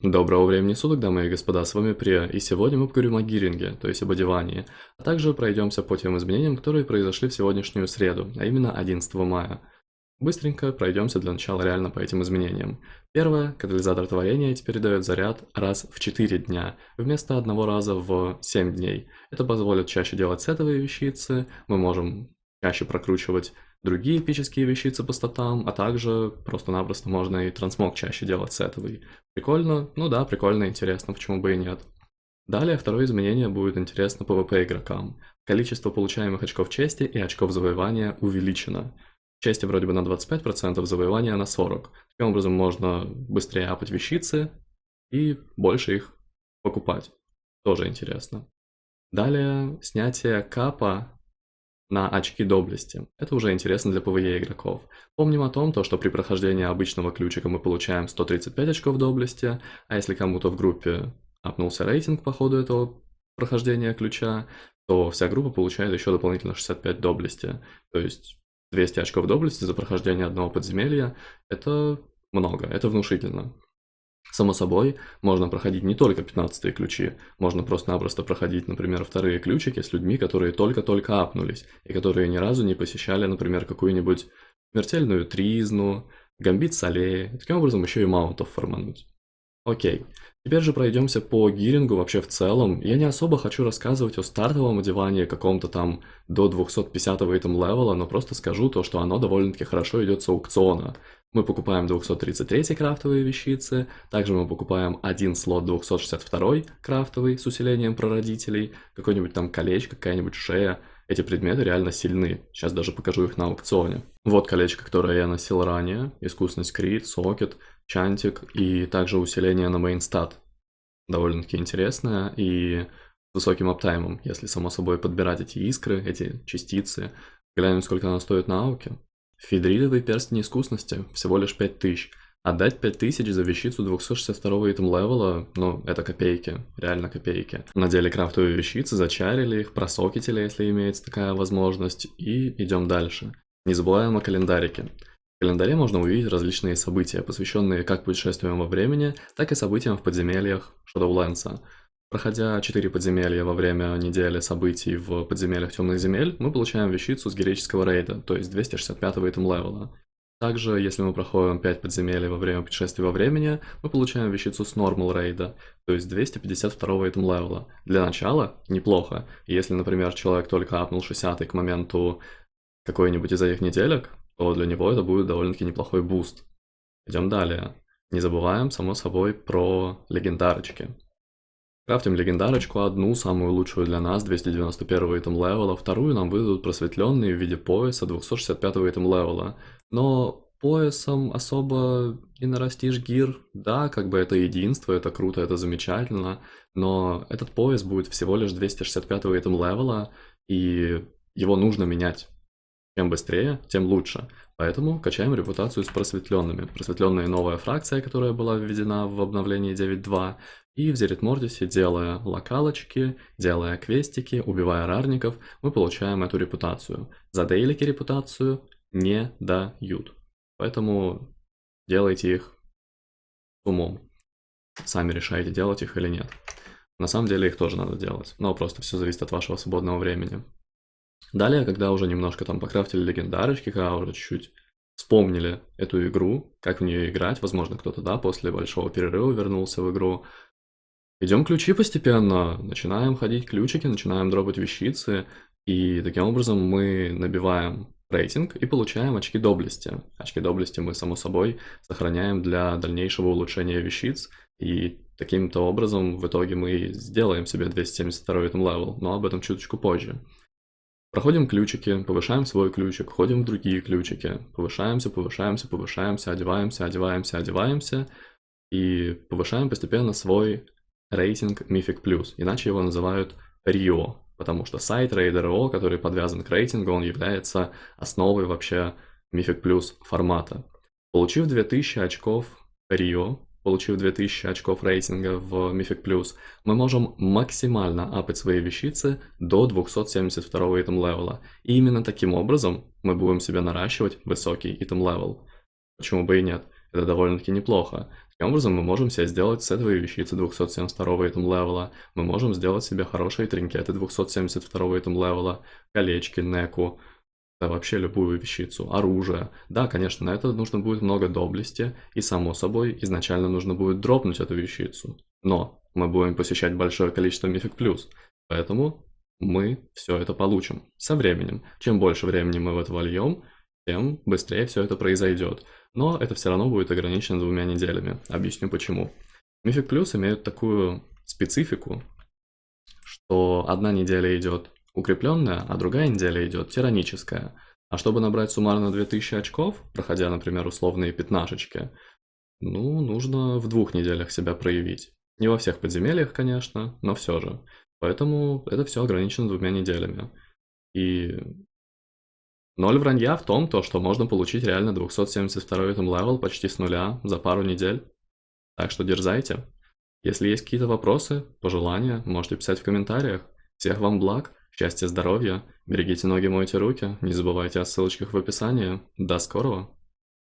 Доброго времени суток, дамы и господа, с вами Прия, и сегодня мы поговорим о гиринге, то есть об одевании, а также пройдемся по тем изменениям, которые произошли в сегодняшнюю среду, а именно 11 мая. Быстренько пройдемся для начала реально по этим изменениям. Первое, катализатор творения теперь дает заряд раз в 4 дня, вместо одного раза в 7 дней. Это позволит чаще делать сетовые вещицы, мы можем чаще прокручивать другие эпические вещицы по статам, а также просто-напросто можно и трансмог чаще делать сетовый. Прикольно? Ну да, прикольно, интересно, почему бы и нет. Далее второе изменение будет интересно PvP игрокам. Количество получаемых очков чести и очков завоевания увеличено. Чести вроде бы на 25%, завоевания на 40%. Таким образом можно быстрее апать вещицы и больше их покупать. Тоже интересно. Далее снятие капа на очки доблести. Это уже интересно для PvE игроков. Помним о том, то, что при прохождении обычного ключика мы получаем 135 очков доблести, а если кому-то в группе апнулся рейтинг по ходу этого прохождения ключа, то вся группа получает еще дополнительно 65 доблести. То есть 200 очков доблести за прохождение одного подземелья – это много, это внушительно. Само собой, можно проходить не только 15 ключи, можно просто-напросто проходить, например, вторые ключики с людьми, которые только-только апнулись, и которые ни разу не посещали, например, какую-нибудь смертельную тризну, гамбит солей, таким образом еще и маунтов формануть. Окей, теперь же пройдемся по гирингу вообще в целом. Я не особо хочу рассказывать о стартовом одевании каком-то там до 250 итем левела, но просто скажу то, что оно довольно-таки хорошо идет с аукциона. Мы покупаем 233 крафтовые вещицы, также мы покупаем один слот 262 крафтовый с усилением прародителей, какой-нибудь там колечко, какая-нибудь шея. Эти предметы реально сильны, сейчас даже покажу их на аукционе. Вот колечко, которое я носил ранее, искусность крит, socket, чантик и также усиление на mainstat. Довольно-таки интересное и с высоким uptime ом, если само собой подбирать эти искры, эти частицы. Глянем, сколько она стоит на ауке. Фидридовый перстень искусности, всего лишь 5000. Отдать 5000 за вещицу 262 item level а, ну, это копейки, реально копейки. Надели крафтовые вещицы, зачарили их, просокетили, если имеется такая возможность, и идем дальше. Не забываем о календарике. В календаре можно увидеть различные события, посвященные как путешествиям во времени, так и событиям в подземельях Shadowlands. Проходя 4 подземелья во время недели событий в подземельях темных земель, мы получаем вещицу с героического рейда, то есть 265 item level а. Также, если мы проходим 5 подземелий во время путешествия во времени, мы получаем вещицу с normal рейда, то есть 252 item level а. Для начала неплохо. Если, например, человек только апнул 60 к моменту какой-нибудь из этих неделек, то для него это будет довольно-таки неплохой буст. Идем далее. Не забываем, само собой, про легендарочки. Крафтим легендарочку одну, самую лучшую для нас, 291 item level а, вторую нам выдадут просветленные в виде пояса 265 item level а. Но поясом особо не нарастишь gear, да, как бы это единство, это круто, это замечательно, но этот пояс будет всего лишь 265 item level а, и его нужно менять. Чем быстрее, тем лучше. Поэтому качаем репутацию с просветленными. Просветленная новая фракция, которая была введена в обновлении 9.2. И в Зерит Мордисе, делая локалочки, делая квестики, убивая рарников, мы получаем эту репутацию. За дейлики репутацию не дают. Поэтому делайте их умом. Сами решайте, делать их или нет. На самом деле их тоже надо делать, но просто все зависит от вашего свободного времени. Далее, когда уже немножко там покрафтили легендарочки, когда уже чуть-чуть вспомнили эту игру, как в нее играть, возможно, кто-то, да, после большого перерыва вернулся в игру, Идем ключи постепенно, начинаем ходить ключики, начинаем дропать вещицы, и таким образом мы набиваем рейтинг и получаем очки доблести. Очки доблести мы, само собой, сохраняем для дальнейшего улучшения вещиц, и таким-то образом в итоге мы сделаем себе 272 item level, но об этом чуточку позже. Проходим ключики, повышаем свой ключик, ходим в другие ключики, повышаемся, повышаемся, повышаемся, одеваемся, одеваемся, одеваемся, и повышаем постепенно свой рейтинг Mythic Plus, иначе его называют RIO, потому что сайт Raider.io, который подвязан к рейтингу, он является основой вообще Mythic Plus формата. Получив 2000 очков RIO, получив 2000 очков рейтинга в Mythic Plus, мы можем максимально апать свои вещицы до 272 item level а. И именно таким образом мы будем себе наращивать высокий item level. Почему бы и нет? Это довольно-таки неплохо. Таким образом, мы можем себе сделать сетовые вещицы 272 item level а, мы можем сделать себе хорошие тринкеты 272 item level а, колечки, неку, да вообще любую вещицу, оружие. Да, конечно, на это нужно будет много доблести, и само собой, изначально нужно будет дропнуть эту вещицу. Но мы будем посещать большое количество мифик плюс, поэтому мы все это получим со временем. Чем больше времени мы в это вольем, тем быстрее все это произойдет. Но это все равно будет ограничено двумя неделями. Объясню почему. Мифик Плюс имеют такую специфику, что одна неделя идет укрепленная, а другая неделя идет тираническая. А чтобы набрать суммарно 2000 очков, проходя, например, условные пятнашечки, ну, нужно в двух неделях себя проявить. Не во всех подземельях, конечно, но все же. Поэтому это все ограничено двумя неделями. И ноль вранья в том, то, что можно получить реально 272 item level почти с нуля за пару недель. Так что дерзайте. Если есть какие-то вопросы, пожелания, можете писать в комментариях. Всех вам благ, счастья, здоровья, берегите ноги, мойте руки, не забывайте о ссылочках в описании. До скорого!